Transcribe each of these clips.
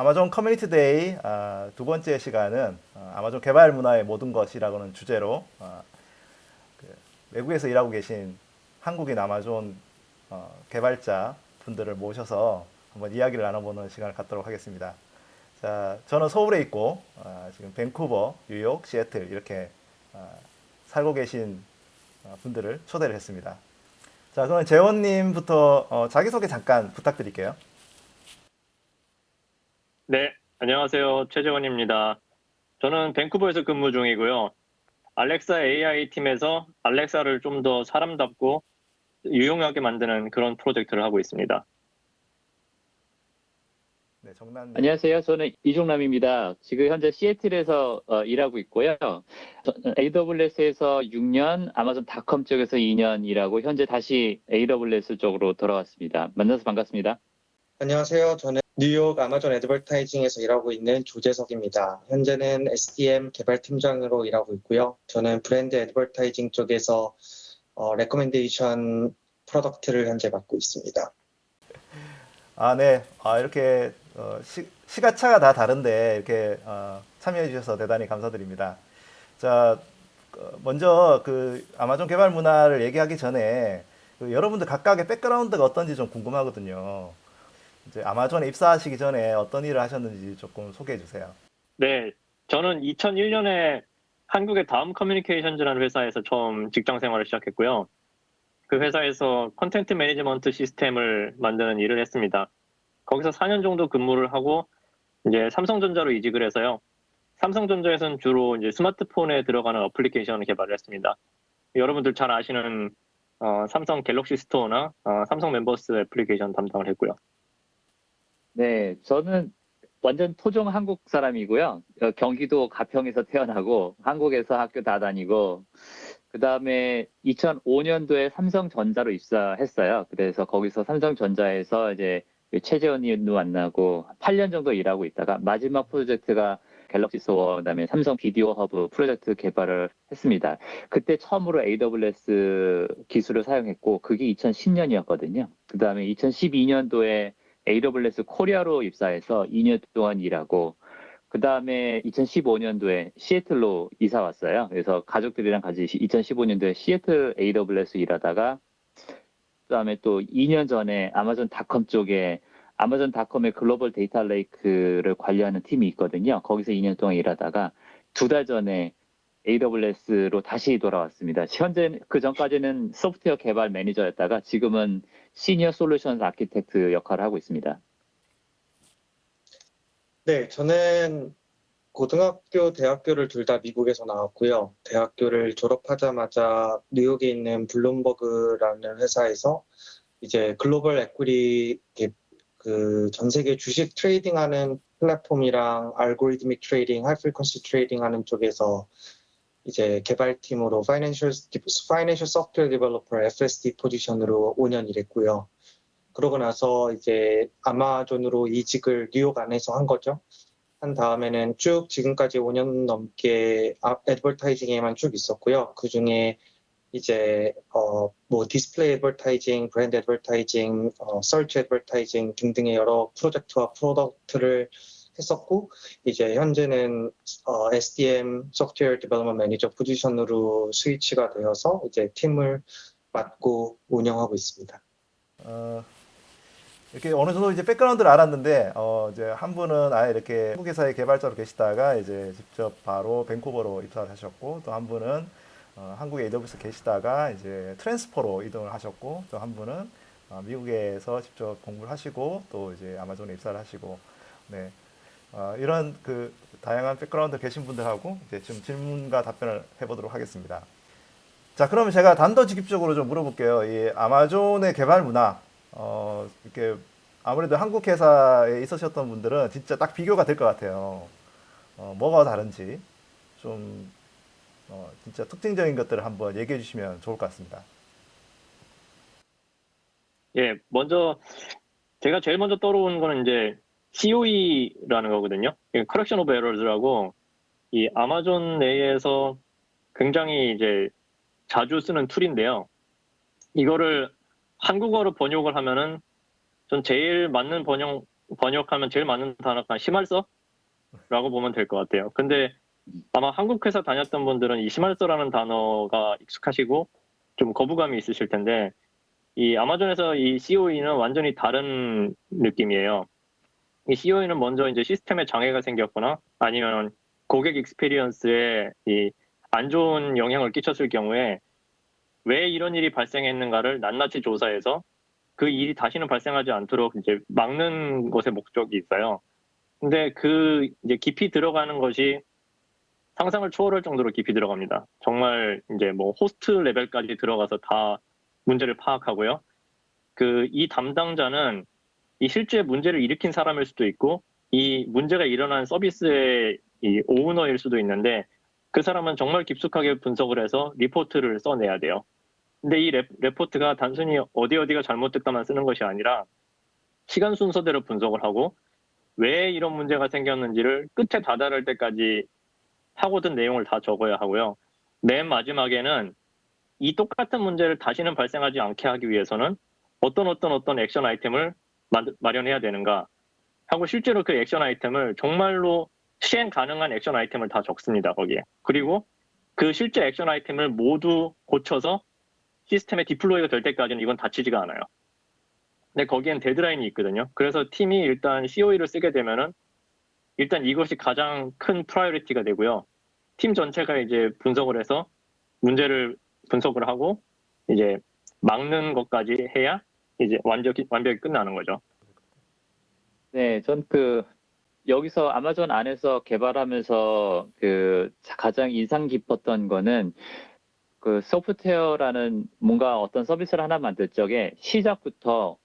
아마존 커뮤니티 데이 아, 두 번째 시간은 어, 아마존 개발 문화의 모든 것이라고는 주제로 어, 그 외국에서 일하고 계신 한국인 아마존 어, 개발자 분들을 모셔서 한번 이야기를 나눠보는 시간을 갖도록 하겠습니다. 자, 저는 서울에 있고 어, 지금 밴쿠버, 뉴욕, 시애틀 이렇게 어, 살고 계신 어, 분들을 초대를 했습니다. 자, 그럼 재원님부터 어, 자기소개 잠깐 부탁드릴게요. 네, 안녕하세요. 최재원입니다. 저는 밴쿠버에서 근무 중이고요. 알렉사 AI 팀에서 알렉사를 좀 더 사람답고 유용하게 만드는 그런 프로젝트를 하고 있습니다. 네, 정난 안녕하세요. 저는 이종남입니다. 지금 현재 시애틀에서 어, 일하고 있고요. 저- AWS에서 6년, 아마존 닷컴 쪽에서 2년 일하고 현재 다시 AWS 쪽으로 돌아왔습니다. 만나서 반갑습니다. 안녕하세요. 저는 뉴욕 아마존 Advertising에서 일하고 있는 조재석입니다. 현재는 SDM 개발팀장으로 일하고 있고요. 저는 브랜드 advertising 쪽에서 어, recommendation product를 현재 맡고 있습니다. 아, 네. 아, 이렇게 어, 시, 시가차가 다 다른데 이렇게 어, 참여해 주셔서 대단히 감사드립니다. 자, 어, 먼저 그 아마존 개발 문화를 얘기하기 전에 그 여러분들 각각의 백그라운드가 어떤지 좀 궁금하거든요. 이제 아마존에 입사하시기 전에 어떤 일을 하셨는지 조금 소개해 주세요. 네, 저는 2001년에 한국의 다음 커뮤니케이션즈라는 회사에서 처음 직장 생활을 시작했고요. 그 회사에서 content management system을 만드는 일을 했습니다. 거기서 4년 정도 근무를 하고 이제 삼성전자로 이직을 해서요. 삼성전자에서는 주로 이제 스마트폰에 들어가는 어플리케이션을 개발을 했습니다. 여러분들 잘 아시는 어, 삼성 갤럭시 스토어나 어, 삼성 멤버스 애플리케이션 담당을 했고요. 네, 저는 완전 토종 한국 사람이고요. 어, 경기도 가평에서 태어나고 한국에서 학교 다 다니고 그 다음에 2005년도에 삼성전자로 입사했어요. 그래서 거기서 삼성전자에서 이제 최재원 님도 만나고 8년 정도 일하고 있다가 마지막 프로젝트가 갤럭시 스토어 그다음에 삼성 비디오 허브 프로젝트 개발을 했습니다. 그때 처음으로 AWS 기술을 사용했고 그게 2010년이었거든요. 그다음에 2012년도에 AWS 코리아로 입사해서 2년 동안 일하고 그 다음에 2015년도에 시애틀로 이사 왔어요. 그래서 가족들이랑 같이 2015년도에 시애틀 AWS 일하다가 그 다음에 또 2년 전에 아마존 닷컴 쪽에 아마존 닷컴의 global data lake를 관리하는 팀이 있거든요. 거기서 2년 동안 일하다가 두 달 전에 AWS로 다시 돌아왔습니다. 현재 그 전까지는 소프트웨어 개발 매니저였다가 지금은 senior solution architect 역할을 하고 있습니다. 네, 저는 고등학교, 대학교를 둘 다 미국에서 나왔고요. 대학교를 졸업하자마자 뉴욕에 있는 블룸버그라는 회사에서 이제 global equity 그 전 세계 주식 trading하는 플랫폼이랑 algorithmic trading, high frequency trading 하는 쪽에서 이제 개발팀으로 파이낸셜 파이낸셜 소프트웨어 디벨로퍼 FSD 포지션으로 5년 일했고요. 그러고 나서 이제 아마존으로 이직을 뉴욕 안에서 한 거죠. 한 다음에는 쭉 지금까지 5년 넘게 advertising에만 쭉 있었고요. 그 중에 이제 어 뭐 display advertising, brand advertising, 어 search advertising 등등의 여러 프로젝트와 product를 했었고 이제 현재는 어, SDM software development manager position으로 switch가 되어서 이제 팀을 맡고 운영하고 있습니다. 어, 이렇게 어느 정도 이제 백그라운드를 알았는데 어, 이제 한 분은 아예 이렇게 한국 회사의 개발자로 계시다가 이제 직접 바로 밴쿠버로 입사를 하셨고 또 한 분은 어, 한국에 AWS 계시다가 이제 transfer로 이동을 하셨고 또 한 분은 어, 미국에서 직접 공부를 하시고 또 이제 아마존에 입사를 하시고 네 어, 이런 그 다양한 백그라운드 계신 분들하고 이제 좀 질문과 답변을 해보도록 하겠습니다. 자, 그러면 제가 단도직입적으로 좀 물어볼게요. 이 아마존의 개발 문화, 어, 이렇게 아무래도 한국 회사에 있으셨던 분들은 진짜 딱 비교가 될 것 같아요. 어, 뭐가 다른지 좀 어, 진짜 특징적인 것들을 한번 얘기해 주시면 좋을 것 같습니다. 예, 먼저 제가 제일 먼저 떠오르는 거는 이제 COE라는 거거든요. Correction of Errors라고 이 아마존 내에서 굉장히 이제 자주 쓰는 툴인데요. 이거를 한국어로 번역을 하면은 전 제일 맞는 번역 번역하면 제일 맞는 단어가 심할서라고 보면 될 것 같아요. 근데 아마 한국 회사 다녔던 분들은 이 심할서라는 단어가 익숙하시고 좀 거부감이 있으실 텐데 이 아마존에서 이 COE는 완전히 다른 느낌이에요. 이 COE는 먼저 이제 시스템에 장애가 생겼거나 아니면 고객 익스피리언스에 이 안 좋은 영향을 끼쳤을 경우에 왜 이런 일이 발생했는가를 낱낱이 조사해서 그 일이 다시는 발생하지 않도록 이제 막는 것의 목적이 있어요. 근데 그 이제 깊이 들어가는 것이 상상을 초월할 정도로 깊이 들어갑니다. 정말 이제 뭐 host level까지 들어가서 다 문제를 파악하고요. 그 이 담당자는 이 실제 문제를 일으킨 사람일 수도 있고 이 문제가 일어난 서비스의 이 오너일 수도 있는데 그 사람은 정말 깊숙하게 분석을 해서 리포트를 써내야 돼요. 근데 이 레, 레포트가 단순히 어디 어디가 잘못됐다만 쓰는 것이 아니라 시간 순서대로 분석을 하고 왜 이런 문제가 생겼는지를 끝에 다다를 때까지 하고든 내용을 다 적어야 하고요. 맨 마지막에는 이 똑같은 문제를 다시는 발생하지 않게 하기 위해서는 어떤 어떤 어떤 액션 아이템을 마, 마련해야 되는가 하고 실제로 그 액션 아이템을 정말로 시행 가능한 액션 아이템을 다 적습니다 거기에 그리고 그 실제 action item을 모두 고쳐서 시스템에 deploy가 될 때까지는 이건 닫히지가 않아요. 근데 거기엔 데드라인이 있거든요. 그래서 팀이 일단 COE를 쓰게 되면은 일단 이것이 가장 큰 priority가 되고요. 팀 전체가 이제 분석을 해서 문제를 분석을 하고 이제 막는 것까지 해야 이제 완벽히 완벽히 끝나는 거죠. 네, 전 그 여기서 아마존 안에서 개발하면서 그 가장 인상 깊었던 거는 그 소프트웨어라는 뭔가 어떤 서비스를 하나 만들 적에 시작부터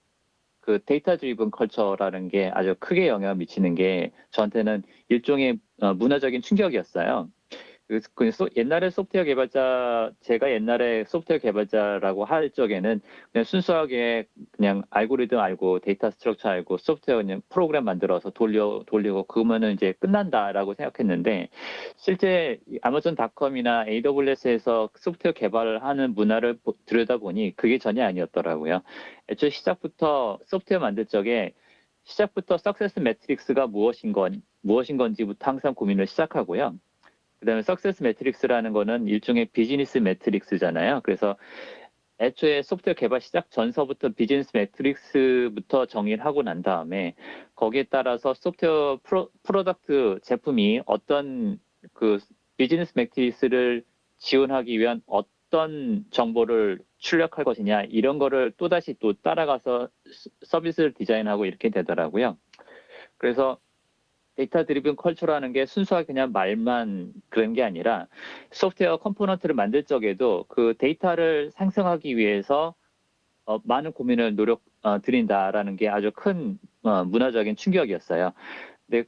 그 data driven culture라는 게 아주 크게 영향을 미치는 게 저한테는 일종의 어, 문화적인 충격이었어요. 그, 그 소- 옛날에 소프트웨어 개발자 제가 옛날에 소프트웨어 개발자라고 할 적에는 그냥 순수하게 그냥 알고리즘 알고 data structure 알고 소프트웨어 그냥 프로그램 만들어서 돌려 돌리고 그러면은 이제 끝난다라고 생각했는데 실제 이 아마존닷컴이나 AWS에서 소프트웨어 개발을 하는 문화를 보- 들여다보니 그게 전혀 아니었더라고요. 애초에 시작부터 소프트웨어 만들 적에 시작부터 success metrics가 무엇인 건 무엇인 건지부터 항상 고민을 시작하고요. 그다음에 success metrics라는 거는 일종의 business metrics잖아요. 그래서 애초에 소프트웨어 개발 시작 전서부터 business metrics부터 정의를 하고 난 다음에 거기에 따라서 소프트웨어 pro, product 제품이 어떤 그 business metrics를 지원하기 위한 어떤 정보를 출력할 것이냐 이런 거를 또다시 또 따라가서 스- 서비스를 디자인하고 이렇게 되더라고요. 그래서 data driven culture라는 게 순수하게 그냥 말만 그런 게 아니라 software component를 만들 적에도 그 데이터를 생성하기 위해서 어, 많은 고민을 노력 어, 드린다라는 게 아주 큰 어, 문화적인 충격이었어요. 근데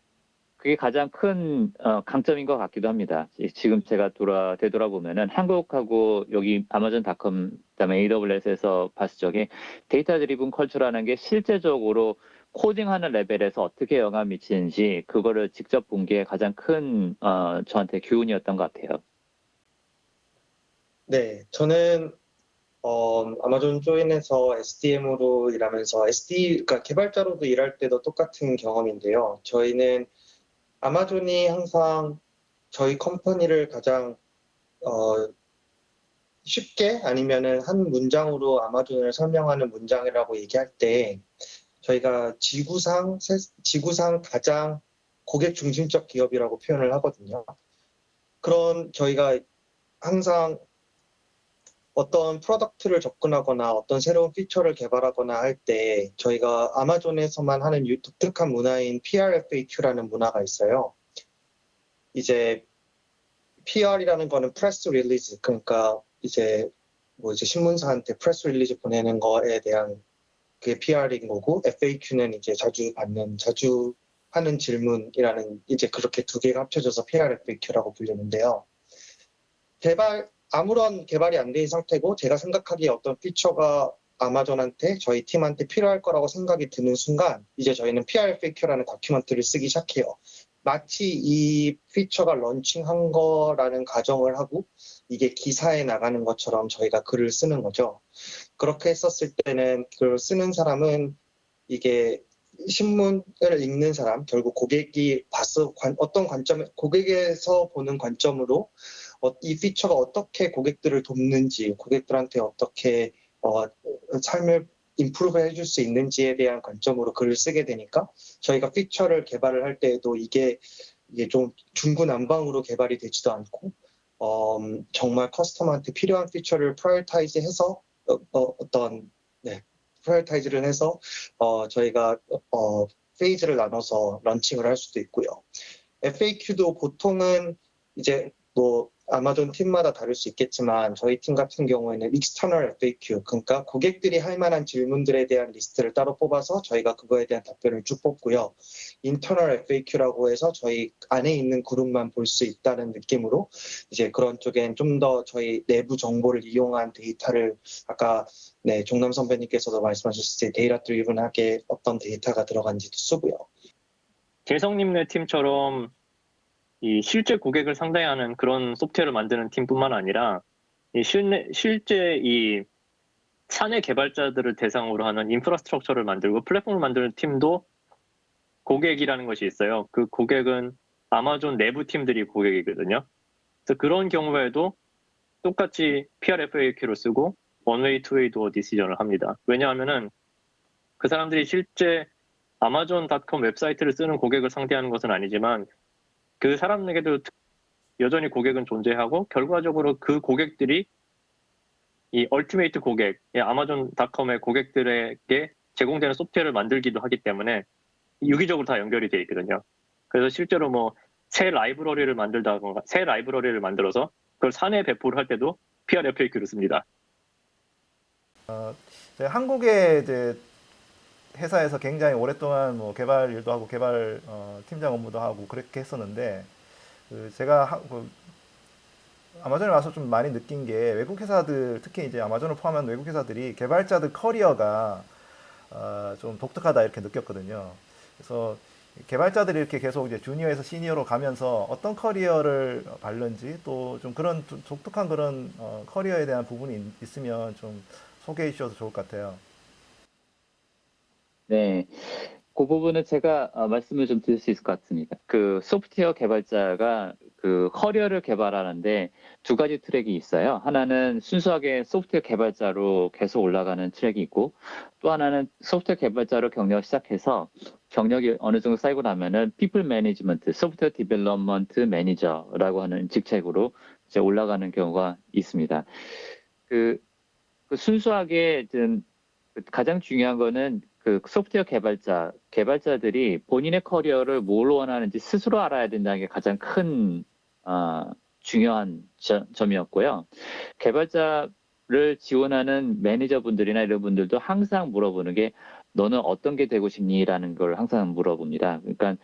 그게 가장 큰 어, 강점인 것 같기도 합니다. 지- 지금 제가 돌아 되돌아보면은 한국하고 여기 아마존닷컴 그다음에 AWS에서 봤을 적에 데이터 드리븐 컬처라는 게 실제적으로 코딩하는 레벨에서 어떻게 영향을 미치는지 그거를 직접 본 게 가장 큰 어, 저한테 교훈이었던 것 같아요. 네, 저는 어, 아마존 조인에서 SDM으로 일하면서 SD, 그러니까 개발자로도 일할 때도 똑같은 경험인데요. 저희는 아마존이 항상 저희 컴퍼니를 가장 어, 쉽게 아니면은 한 문장으로 아마존을 설명하는 문장이라고 얘기할 때 저희가 지구상 세- 지구상 가장 고객 중심적 기업이라고 표현을 하거든요. 그런 저희가 항상 어떤 product를 접근하거나 어떤 새로운 feature를 개발하거나 할 때 저희가 아마존에서만 하는 유- 독특한 문화인 PRFAQ라는 문화가 있어요. 이제 PR이라는 거는 press release 그러니까 이제 뭐 이제 신문사한테 press release 보내는 거에 대한 그게 PR인 거고 FAQ는 이제 자주 받는 자주 하는 질문이라는 이제 그렇게 두 개가 합쳐져서 PRFAQ라고 불리는데요. 개발 아무런 개발이 안 된 상태고 제가 생각하기에 어떤 피처가 아마존한테 저희 팀한테 필요할 거라고 생각이 드는 순간 이제 저희는 PRFAQ라는 다큐멘트를 쓰기 시작해요. 마치 이 피처가 런칭한 거라는 가정을 하고 이게 기사에 나가는 것처럼 저희가 글을 쓰는 거죠. 그렇게 했었을 때는 글을 쓰는 사람은 이게 신문을 읽는 사람, 결국 고객이 봤어, 관- 어떤 관점, 고객에서 보는 관점으로 어, 이 피처가 어떻게 고객들을 돕는지, 고객들한테 어떻게 어, 삶을 improve 해줄 수 있는지에 대한 관점으로 글을 쓰게 되니까 저희가 feature를 개발을 할 때에도 이게 이게 좀 중구난방으로 개발이 되지도 않고 어, 음, 정말 customer한테 필요한 feature를 prioritize 해서 어, 떤 네, prioritize를 해서 어, 저희가 어, phase를 나눠서 런칭을 할 수도 있고요. FAQ도 보통은 이제 뭐 아마존 팀마다 다를 수 있겠지만 저희 팀 같은 경우에는 external FAQ 그러니까 고객들이 할 만한 질문들에 대한 리스트를 따로 뽑아서 저희가 그거에 대한 답변을 쭉 뽑고요. internal FAQ라고 해서 저희 안에 있는 그룹만 볼 수 있다는 느낌으로 이제 그런 쪽엔 좀 더 저희 내부 정보를 이용한 데이터를 아까 네 종남 선배님께서도 말씀하셨을 때 data-driven하게 어떤 데이터가 들어간지도 쓰고요. 재성님네 팀처럼 이 실제 고객을 상대하는 그런 소프트웨어를 만드는 팀뿐만 아니라 이 실내, 실제 이 사내 개발자들을 대상으로 하는 infrastructure를 만들고 플랫폼을 만드는 팀도 고객이라는 것이 있어요. 그 고객은 아마존 내부 팀들이 고객이거든요. 그래서 그런 경우에도 똑같이 PRFAQ를 쓰고 one-way, two-way door decision을 합니다. 왜냐하면은 그 사람들이 실제 아마존닷컴 웹사이트를 쓰는 고객을 상대하는 것은 아니지만 그 사람에게도 특- 여전히 고객은 존재하고 결과적으로 그 고객들이 이 ultimate 고객, 이 아마존닷컴의 고객들에게 제공되는 소프트웨어를 만들기도 하기 때문에 유기적으로 다 연결이 돼 있거든요. 그래서 실제로 뭐 새 라이브러리를 만들다거나 새 라이브러리를 만들어서 그걸 사내 배포를 할 때도 PRFAQ를 씁니다. 제가 한국의 이제 회사에서 굉장히 오랫동안 뭐 개발 일도 하고 개발 어, 팀장 업무도 하고 그렇게 했었는데 그 제가 하- 그 아마존에 와서 좀 많이 느낀 게 외국 회사들 특히 이제 아마존을 포함한 외국 회사들이 개발자들 커리어가 어, 좀 독특하다 이렇게 느꼈거든요. 그래서 개발자들이 이렇게 계속 이제 주니어에서 시니어로 가면서 어떤 커리어를 밟는지 또 좀 그런 두- 독특한 그런 어, 커리어에 대한 부분이 있- 있으면 좀 소개해 주셔도 좋을 것 같아요. 네. 그 부분은 제가 어, 말씀을 좀 드릴 수 있을 것 같습니다. 그 소프트웨어 개발자가 그 커리어를 개발하는데 두 가지 트랙이 있어요. 하나는 순수하게 소프트웨어 개발자로 계속 올라가는 트랙이 있고 또 하나는 소프트웨어 개발자로 경력을 시작해서 경력이 어느 정도 쌓이고 나면은 people management, software development manager라고 하는 직책으로 이제 올라가는 경우가 있습니다. 그, 그 순수하게 좀 가장 중요한 거는 그 소프트웨어 개발자, 개발자들이 본인의 커리어를 뭘 원하는지 스스로 알아야 된다는 게 가장 큰, 어, 중요한 저- 점이었고요. 개발자를 지원하는 매니저분들이나 이런 분들도 항상 물어보는 게 너는 어떤 게 되고 싶니?라는 걸 항상 물어봅니다. 그러니까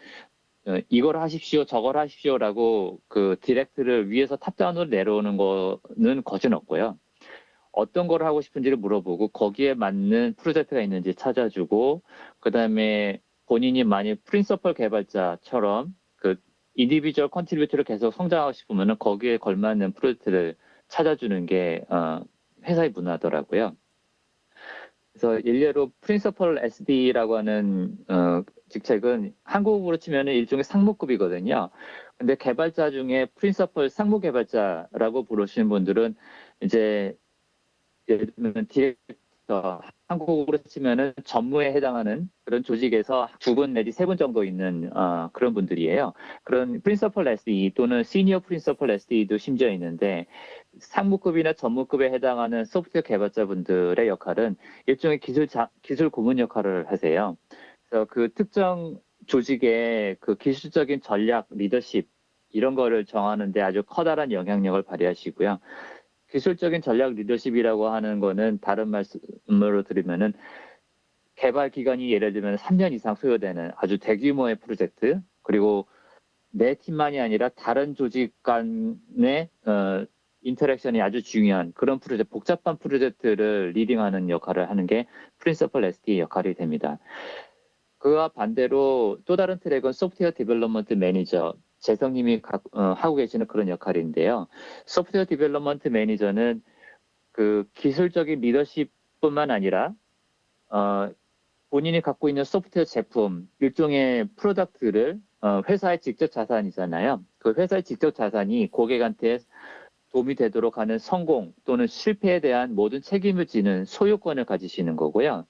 어, 이걸 하십시오, 저걸 하십시오라고 그 direct를 위에서 top-down으로 내려오는 거는 거진 없고요. 어떤 걸 하고 싶은지를 물어보고 거기에 맞는 프로젝트가 있는지 찾아주고 그다음에 본인이 만약 principal 개발자처럼 그 individual contributor를 계속 성장하고 싶으면은 거기에 걸맞는 프로젝트를 찾아주는 게 어, 회사의 문화더라고요. 그래서 일례로 principal SDE라고 하는 어, 직책은 한국으로 치면은 일종의 상무급이거든요. 근데 개발자 중에 principal 상무 개발자라고 부르시는 분들은 이제 예를 들면 디렉터 한국으로 치면은 전무에 해당하는 그런 조직에서 두 분 내지 세 분 정도 있는 어, 그런 분들이에요. 그런 프린서펄 SE 또는 시니어 프린서펄 SE도 심지어 있는데 상무급이나 전무급에 해당하는 소프트웨어 개발자분들의 역할은 일종의 기술 자, 기술 고문 역할을 하세요. 그래서 그 특정 조직의 그 기술적인 전략, 리더십 이런 거를 정하는데 아주 커다란 영향력을 발휘하시고요. 기술적인 전략 리더십이라고 하는 거는 다른 말씀으로 드리면은 개발 기간이 예를 들면 3년 이상 소요되는 아주 대규모의 프로젝트 그리고 내 팀만이 아니라 다른 조직 간의 어, interaction이 아주 중요한 그런 프로젝트, 복잡한 프로젝트를 leading하는 역할을 하는 게 principal SDE 역할이 됩니다. 그와 반대로 또 다른 트랙은 software development manager, 재성님이 가- 어, 하고 계시는 그런 역할인데요. software development manager는 그 기술적인 리더십뿐만 아니라 어, 본인이 갖고 있는 소프트웨어 제품, 일종의 product를 어, 회사의 직접 자산이잖아요. 그 회사의 직접 자산이 고객한테 도움이 되도록 하는 성공 또는 실패에 대한 모든 책임을 지는 소유권을 가지시는 거고요.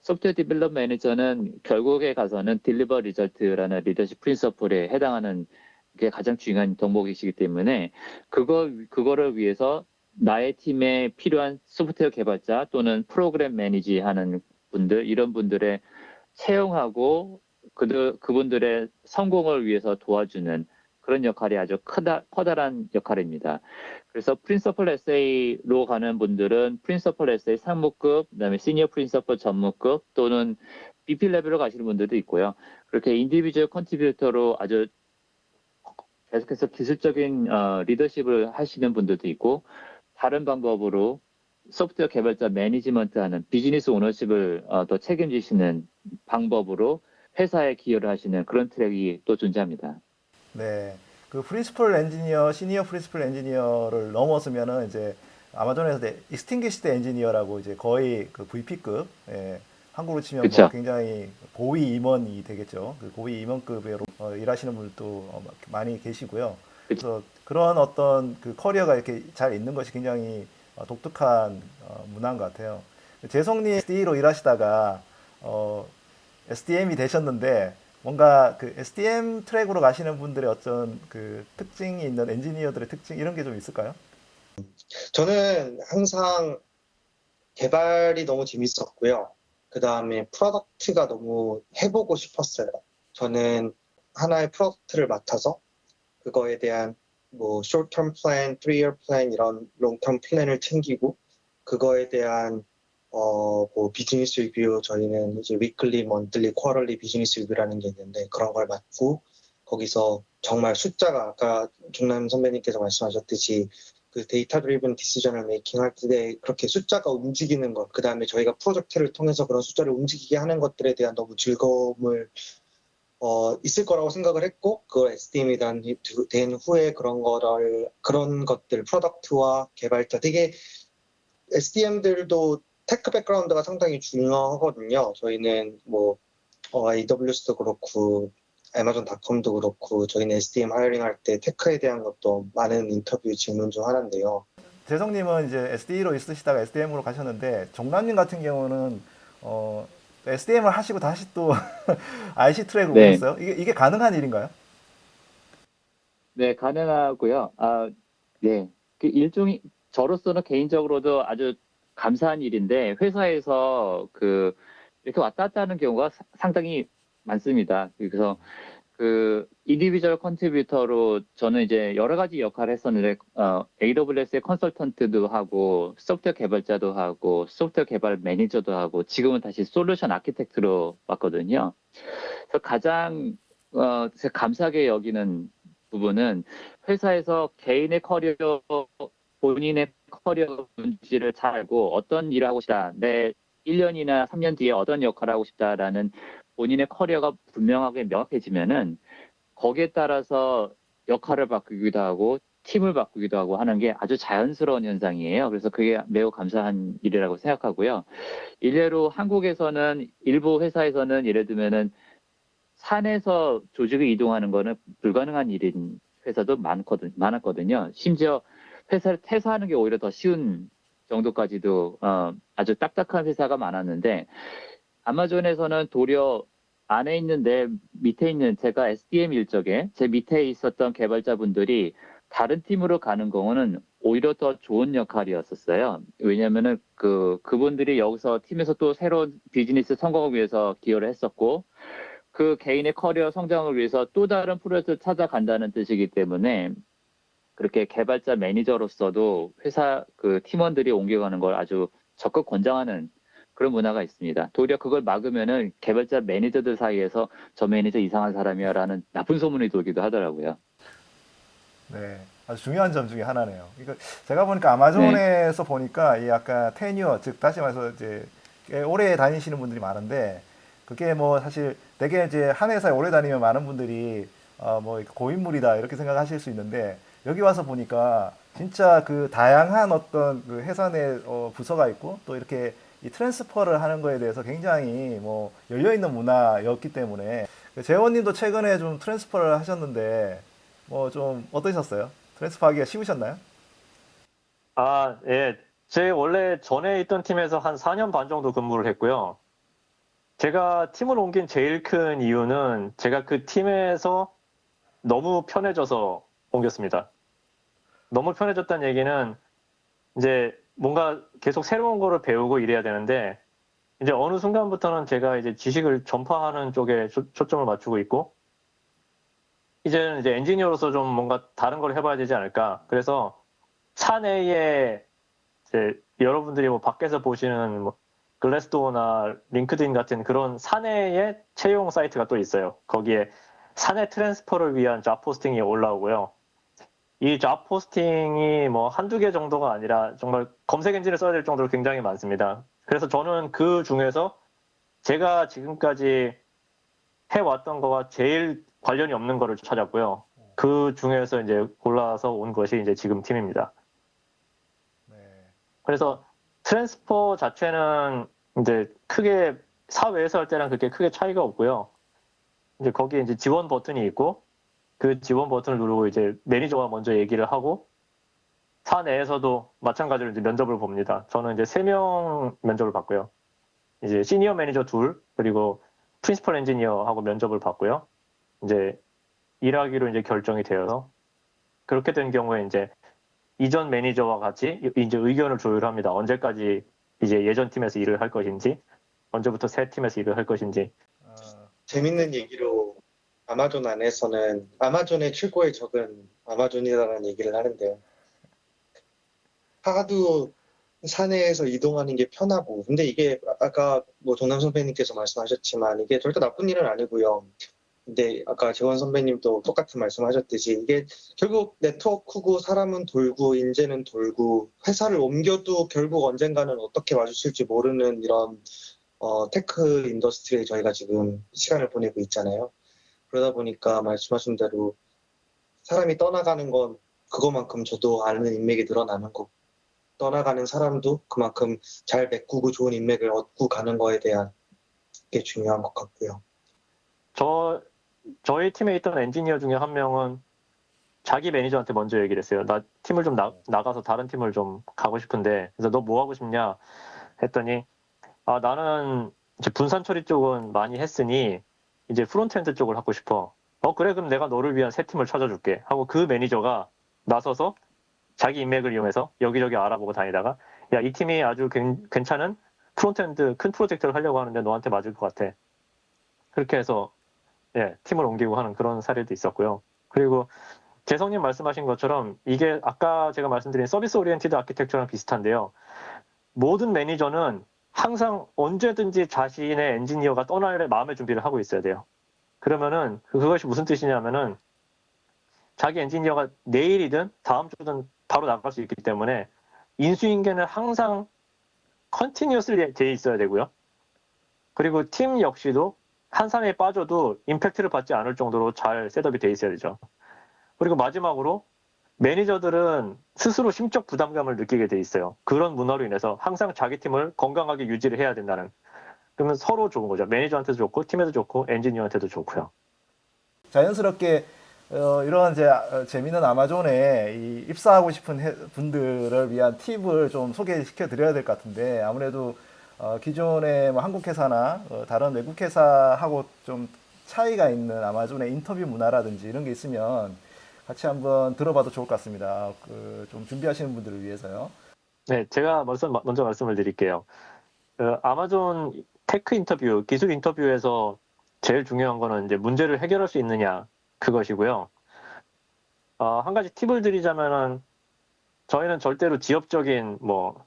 software develop manager는 결국에 가서는 deliver results라는 leadership principle에 해당하는 게 가장 중요한 덕목이시기 때문에 그거 그거를 위해서 나의 팀에 필요한 소프트웨어 개발자 또는 program manage 하는 분들 이런 분들의 채용하고 그들 그분들의 성공을 위해서 도와주는 그런 역할이 아주 크다 커다란 역할입니다. 그래서 principal SDE로 가는 분들은 principal SDE 상무급, 그다음에 senior principal 전무급 또는 VP 레벨로 가시는 분들도 있고요. 그렇게 individual contributor로 아주 계속해서 기술적인 어, 리더십을 하시는 분들도 있고 다른 방법으로 소프트웨어 개발자 management 하는 business ownership을 어, 더 책임지시는 방법으로 회사에 기여를 하시는 그런 트랙이 또 존재합니다. 네. 그 principal engineer, senior principal engineer를 넘어서면은 이제 아마존에서 distinguished engineer라고 이제 거의 그 VP급, 예, 한국으로 치면 뭐. 굉장히 고위 임원이 되겠죠. 그 고위 임원급으로 어, 일하시는 분들도 어, 많이 계시고요. 그래서 그런 어떤 그 커리어가 이렇게 잘 있는 것이 굉장히 어, 독특한 어, 문화인 것 같아요. 재성님 SDE로 일하시다가 어, SDM이 되셨는데 뭔가 그 SDM 트랙으로 가시는 분들의 어떤 그 특징이 있는 엔지니어들의 특징 이런 게 좀 있을까요? 저는 항상 개발이 너무 재밌었고요. 그 다음에 product가 너무 해보고 싶었어요. 저는 하나의 product를 맡아서 그거에 대한 뭐 short-term plan, 이런 long-term plan을 챙기고 그거에 대한 어, 뭐 business review 저희는 이제 weekly, monthly, quarterly business review라는 게 있는데 그런 걸 맡고 거기서 정말 숫자가 아까 정남 선배님께서 말씀하셨듯이 그 data-driven decision을 making 할 때 그렇게 숫자가 움직이는 것, 그 다음에 저희가 프로젝트를 통해서 그런 숫자를 움직이게 하는 것들에 대한 너무 즐거움을 어, 있을 거라고 생각을 했고, 그 SDM이 된, 된 후에 그런 거를, 그런 것들, product와 개발자, 되게 SDM들도 tech background가 상당히 중요하거든요. 저희는 뭐, 어, AWS도 그렇고, 아마존닷컴도 그렇고, 저희는 SDM hiring 할 때 테크에 대한 것도 많은 인터뷰 질문 중 하나인데요. 재성님은 이제 SDE로 있으시다가 SDM으로 가셨는데 정남님 같은 경우는 어, SDM을 하시고 다시 또 IC 트랙으로 네. 오셨어요? 이게, 이게 가능한 일인가요? 네, 가능하고요. 아, 네. 그 일종의 저로서는 개인적으로도 아주 감사한 일인데 회사에서 그 이렇게 왔다 갔다 하는 경우가 사- 상당히 많습니다. 그래서 그 individual contributor로 저는 이제 여러 가지 역할을 했었는데 어, AWS의 컨설턴트도 하고 소프트웨어 개발자도 하고 소프트웨어 개발 매니저도 하고 지금은 다시 solution architect로 왔거든요. 그래서 가장 어, 제가 감사하게 여기는 부분은 회사에서 개인의 커리어, 본인의 커리어 문제를 잘 알고 어떤 일을 하고 싶다, 내 1년이나 3년 뒤에 어떤 역할을 하고 싶다라는 본인의 커리어가 분명하게 명확해지면은 거기에 따라서 역할을 바꾸기도 하고 팀을 바꾸기도 하고 하는 게 아주 자연스러운 현상이에요. 그래서 그게 매우 감사한 일이라고 생각하고요. 일례로 한국에서는 일부 회사에서는 예를 들면은 산에서 조직을 이동하는 거는 불가능한 일인 회사도 많거든, 많았거든요. 심지어 회사를 퇴사하는 게 오히려 더 쉬운 정도까지도 어, 아주 딱딱한 회사가 많았는데 아마존에서는 도리어 안에 있는데 밑에 있는 제가 SDM 일적에 제 밑에 있었던 개발자분들이 다른 팀으로 가는 경우는 오히려 더 좋은 역할이었었어요. 왜냐면은 그 그분들이 여기서 팀에서 또 새로운 비즈니스 성공을 위해서 기여를 했었고 그 개인의 커리어 성장을 위해서 또 다른 프로젝트를 찾아간다는 뜻이기 때문에 그렇게 개발자 매니저로서도 회사 그 팀원들이 옮겨가는 걸 아주 적극 권장하는 그런 문화가 있습니다. 도리어 그걸 막으면은 개발자 매니저들 사이에서 저 매니저 이상한 사람이야라는 나쁜 소문이 돌기도 하더라고요. 네, 아주 중요한 점 중에 하나네요. 이거 제가 보니까 아마존에서 보니까 이 아까 테뉴어 즉 다시 말해서 이제 꽤 오래 다니시는 분들이 많은데 그게 뭐 사실 되게 이제 한 회사에 오래 다니면 많은 분들이 어 뭐 고인물이다 이렇게 생각하실 수 있는데 여기 와서 보니까 진짜 그 다양한 어떤 그 회사 내 어, 부서가 있고 또 이렇게 이 transfer를 하는 거에 대해서 굉장히 뭐 열려 있는 문화였기 때문에 재원님도 최근에 좀 transfer를 하셨는데 뭐 좀 어떠셨어요? transfer 하기가 쉬우셨나요? 아, 예. 제 원래 전에 있던 팀에서 한 4년 반 정도 근무를 했고요. 제가 팀을 옮긴 제일 큰 이유는 제가 그 팀에서 너무 편해져서 옮겼습니다. 너무 편해졌다는 얘기는 이제 뭔가 계속 새로운 거를 배우고 이래야 되는데 이제 어느 순간부터는 제가 이제 지식을 전파하는 쪽에 초, 초점을 맞추고 있고 이제는 이제 엔지니어로서 좀 뭔가 다른 걸 해봐야 되지 않을까. 그래서 사내에 이제 여러분들이 뭐 밖에서 보시는 뭐 Glassdoor나 LinkedIn 같은 그런 사내의 채용 사이트가 또 있어요. 거기에 사내 transfer를 위한 job posting이 올라오고요. 이 job posting이 뭐 한두 개 정도가 아니라 정말 검색 엔진을 써야 될 정도로 굉장히 많습니다. 그래서 저는 그 중에서 제가 지금까지 해왔던 거와 제일 관련이 없는 거를 찾았고요. 그 중에서 이제 골라서 온 것이 이제 지금 팀입니다. 네. 그래서 transfer 자체는 이제 크게 사외에서 할 때랑 그렇게 크게 차이가 없고요. 이제 거기에 이제 지원 버튼이 있고 그 지원 버튼을 누르고 이제 매니저가 먼저 얘기를 하고 사내에서도 마찬가지로 이제 면접을 봅니다. 저는 이제 세 명 면접을 봤고요. 이제 시니어 매니저 둘 그리고 principal 엔지니어하고 면접을 봤고요. 이제 일하기로 이제 결정이 되어서 그렇게 된 경우에 이제 이전 매니저와 같이 이제 의견을 조율합니다. 언제까지 이제 예전 팀에서 일을 할 것인지, 언제부터 새 팀에서 일을 할 것인지. 어, 재밌는 얘기로 아마존 안에서는 아마존의 최고의 적은 아마존이라는 얘기를 하는데요. 하도 사내에서 이동하는 게 편하고, 근데 이게 아까 뭐 정남 선배님께서 말씀하셨지만 이게 절대 나쁜 일은 아니고요. 근데 아까 재원 선배님도 똑같은 말씀하셨듯이 이게 결국 네트워크고 사람은 돌고 인재는 돌고 회사를 옮겨도 결국 언젠가는 어떻게 마주칠지 모르는 이런 어, tech industry에 저희가 지금 시간을 보내고 있잖아요. 그러다 보니까 말씀하신 대로 사람이 떠나가는 건 그거만큼 저도 아는 인맥이 늘어나는 거고 떠나가는 사람도 그만큼 잘 메꾸고 좋은 인맥을 얻고 가는 거에 대한 게 중요한 것 같고요. 저 저희 팀에 있던 엔지니어 중에 한 명은 자기 매니저한테 먼저 얘기를 했어요. 나 팀을 좀 나, 나가서 다른 팀을 좀 가고 싶은데 그래서 너 뭐 하고 싶냐 했더니 아 나는 분산 처리 쪽은 많이 했으니 이제 frontend 쪽을 하고 싶어. 어 그래 그럼 내가 너를 위한 새 팀을 찾아줄게 하고 그 매니저가 나서서 자기 인맥을 이용해서 여기저기 알아보고 다니다가 야 이 팀이 아주 괜- 괜찮은 frontend 큰 프로젝트를 하려고 하는데 너한테 맞을 것 같아. 그렇게 해서 예, 팀을 옮기고 하는 그런 사례도 있었고요. 그리고 재성님 말씀하신 것처럼 이게 아까 제가 말씀드린 service-oriented architecture랑 비슷한데요. 모든 매니저는 항상 언제든지 자신의 엔지니어가 떠날 마음의 준비를 하고 있어야 돼요. 그러면은 그- 그것이 무슨 뜻이냐면은 자기 엔지니어가 내일이든 다음 주든 바로 나갈 수 있기 때문에 인수인계는 항상 continuously 돼 있어야 되고요. 그리고 팀 역시도 한 사람이 빠져도 임팩트를 받지 않을 정도로 잘 setup이 돼 있어야 되죠. 그리고 마지막으로 매니저들은 스스로 심적 부담감을 느끼게 돼 있어요. 그런 문화로 인해서 항상 자기 팀을 건강하게 유지를 해야 된다는. 그러면 서로 좋은 거죠. 매니저한테도 좋고 팀에도 좋고 엔지니어한테도 좋고요. 자연스럽게 어, 이런 이제 어, 재미있는 아마존에 이 입사하고 싶은 해- 분들을 위한 팁을 좀 소개시켜 드려야 될 것 같은데 아무래도 어, 기존의 뭐 한국 회사나 어, 다른 외국 회사하고 좀 차이가 있는 아마존의 인터뷰 문화라든지 이런 게 있으면 같이 한번 들어봐도 좋을 것 같습니다. 그 좀 준비하시는 분들을 위해서요. 네, 제가 먼저, 먼저 말씀을 드릴게요. 그 아마존 tech 인터뷰, 기술 인터뷰에서 제일 중요한 거는 이제 문제를 해결할 수 있느냐 그것이고요. 어, 한 가지 팁을 드리자면은 저희는 절대로 지엽적인 뭐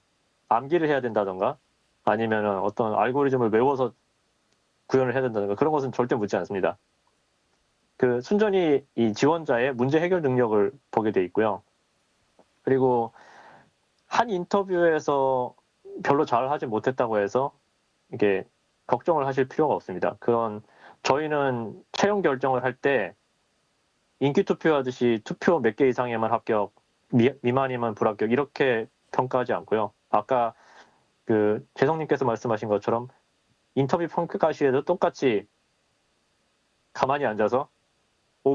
암기를 해야 된다던가 아니면은 어떤 알고리즘을 외워서 구현을 해야 된다던가 그런 것은 절대 묻지 않습니다. 그 순전히 이 지원자의 문제 해결 능력을 보게 돼 있고요. 그리고 한 인터뷰에서 별로 잘 하지 못했다고 해서 이게 걱정을 하실 필요가 없습니다. 그건 저희는 채용 결정을 할 때 인기 투표하듯이 투표 몇 개 이상에만 합격, 미, 미만이면 불합격 이렇게 평가하지 않고요. 아까 그 재성님께서 말씀하신 것처럼 인터뷰 평가 시에도 똑같이 가만히 앉아서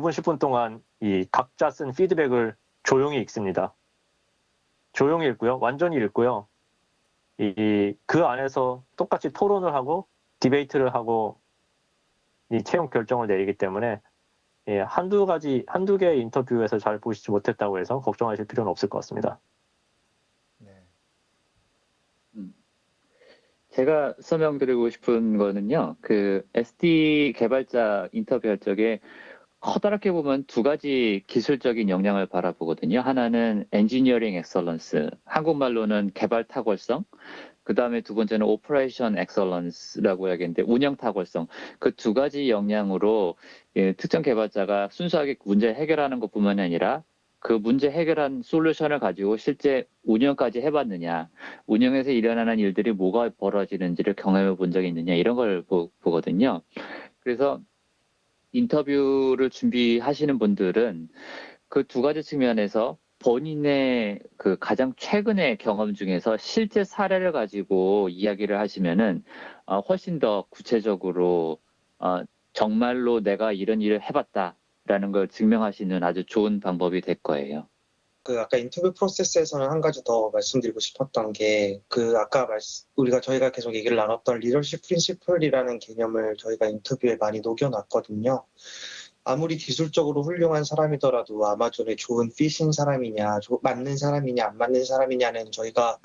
5분 10분 동안 이 각자 쓴 피드백을 조용히 읽습니다. 조용히 읽고요, 완전히 읽고요. 이그 안에서 똑같이 토론을 하고 디베이트를 하고 이 채용 결정을 내리기 때문에 예, 한두 가지 한두 개의 인터뷰에서 잘 보시지 못했다고 해서 걱정하실 필요는 없을 것 같습니다. 네. 제가 설명드리고 싶은 거는요, 그 SD 개발자 인터뷰할 적에 커다랗게 보면 두 가지 기술적인 역량을 바라보거든요. 하나는 engineering excellence, 한국말로는 개발 탁월성, 그 다음에 두 번째는 operation excellence라고 해야겠는데 운영 탁월성. 그 두 가지 역량으로 예, 특정 개발자가 순수하게 문제 해결하는 것뿐만이 아니라 그 문제 해결한 솔루션을 가지고 실제 운영까지 해봤느냐, 운영에서 일어나는 일들이 뭐가 벌어지는지를 경험해 본 적이 있느냐, 이런 걸 보, 보거든요. 그래서 인터뷰를 준비하시는 분들은 그 두 가지 측면에서 본인의 그 가장 최근의 경험 중에서 실제 사례를 가지고 이야기를 하시면은 어, 훨씬 더 구체적으로 어, 정말로 내가 이런 일을 해봤다라는 걸 증명하시는 아주 좋은 방법이 될 거예요. 그 아까 인터뷰 프로세스에서는 한 가지 더 말씀드리고 싶었던 게 그 아까 말씀 우리가 저희가 계속 얘기를 나눴던 리더십 프린시플이라는 개념을 저희가 인터뷰에 많이 녹여놨거든요. 아무리 기술적으로 훌륭한 사람이더라도 아마존에 좋은 핏인 사람이냐, 조- 맞는 사람이냐, 안 맞는 사람이냐는 저희가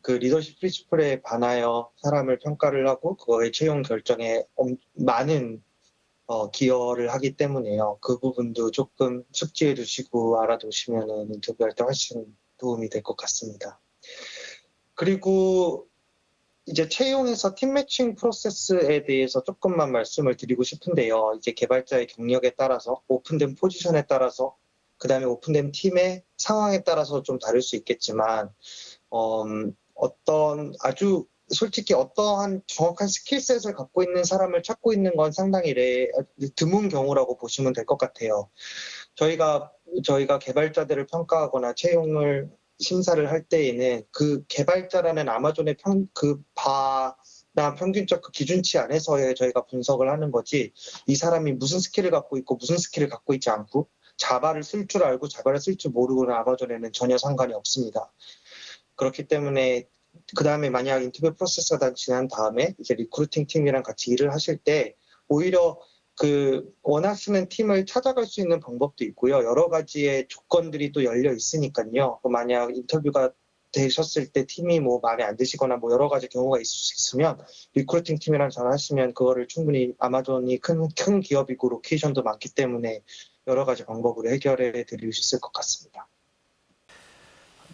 그 리더십 프린시플에 반하여 사람을 평가를 하고 그거의 채용 결정에 엄- 많은 어, 기여를 하기 때문에요. 그 부분도 조금 숙지해 두시고 알아두시면은 인터뷰할 때 훨씬 도움이 될 것 같습니다. 그리고 이제 채용에서 팀 매칭 프로세스에 대해서 조금만 말씀을 드리고 싶은데요. 이제 개발자의 경력에 따라서 오픈된 포지션에 따라서 그 다음에 오픈된 팀의 상황에 따라서 좀 다를 수 있겠지만 음, 어떤 아주 솔직히 어떠한 정확한 skill set을 갖고 있는 사람을 찾고 있는 건 상당히 레, 드문 경우라고 보시면 될 것 같아요. 저희가 저희가 개발자들을 평가하거나 채용을 심사를 할 때에는 그 개발자라는 아마존의 평, 그 bar나 평균적 그 기준치 안에서의 저희가 분석을 하는 거지 이 사람이 무슨 스킬을 갖고 있고 무슨 스킬을 갖고 있지 않고 자바를 쓸 줄 알고 자바를 쓸 줄 모르고는 아마존에는 전혀 상관이 없습니다. 그렇기 때문에 그 다음에 만약 인터뷰 프로세스가 다 지난 다음에 이제 recruiting 팀이랑 같이 일을 하실 때 오히려 그 원하시는 팀을 찾아갈 수 있는 방법도 있고요. 여러 가지의 조건들이 또 열려 있으니까요. 그 만약 인터뷰가 되셨을 때 팀이 뭐 마음에 안 드시거나 뭐 여러 가지 경우가 있을 수 있으면 recruiting 팀이랑 전화하시면 그거를 충분히 아마존이 큰, 큰 기업이고 로케이션도 많기 때문에 여러 가지 방법으로 해결해 드릴 수 있을 것 같습니다.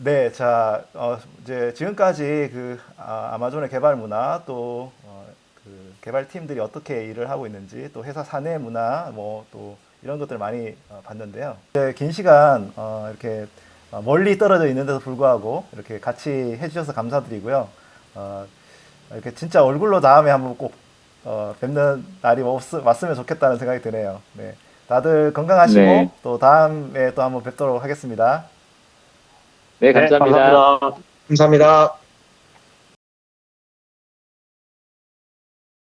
네, 자, 어, 이제 지금까지 그 아, 아마존의 개발 문화 또 어, 그 개발팀들이 어떻게 일을 하고 있는지 또 회사 사내 문화 뭐 또 이런 것들을 많이 어, 봤는데요. 이제 긴 시간 어, 이렇게 어, 멀리 떨어져 있는데도 불구하고 이렇게 같이 해주셔서 감사드리고요. 어, 이렇게 진짜 얼굴로 다음에 한번 꼭 어, 뵙는 날이 없, 왔으면 좋겠다는 생각이 드네요. 네, 다들 건강하시고 네. 또 다음에 또 한번 뵙도록 하겠습니다. 네, 감사합니다. 감사합니다. 감사합니다.